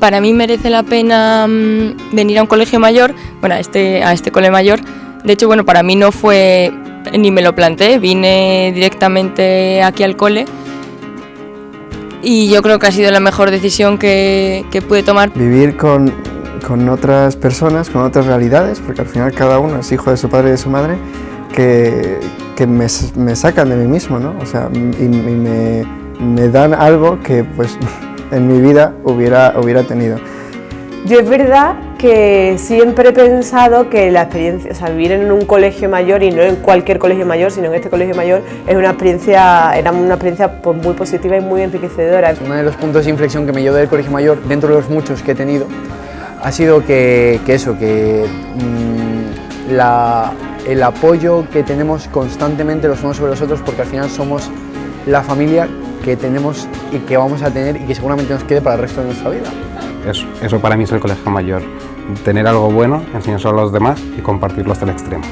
para mí merece la pena mm, venir a un colegio mayor, bueno, a este, a este cole mayor. De hecho, bueno, para mí no fue, ni me lo planteé, vine directamente aquí al cole y yo creo que ha sido la mejor decisión que, que pude tomar. Vivir con, con otras personas, con otras realidades, porque al final cada uno es hijo de su padre y de su madre, que, que me, me, sacan de mí mismo, ¿no? O sea, y, y me, me dan algo que pues en mi vida hubiera, hubiera tenido. Yo es verdad que siempre he pensado que la experiencia, o sea, vivir en un colegio mayor y no en cualquier colegio mayor, sino en este colegio mayor, es una experiencia, era una experiencia pues, muy positiva y muy enriquecedora. Uno de los puntos de inflexión que me llevó del colegio mayor, dentro de los muchos que he tenido, ha sido que, que eso, que mmm, la, el apoyo que tenemos constantemente los unos sobre los otros, porque al final somos la familia que tenemos y que vamos a tener y que seguramente nos quede para el resto de nuestra vida. Eso, para mí es el colegio mayor, tener algo bueno, enseñárselo a los demás y compartirlo hasta el extremo.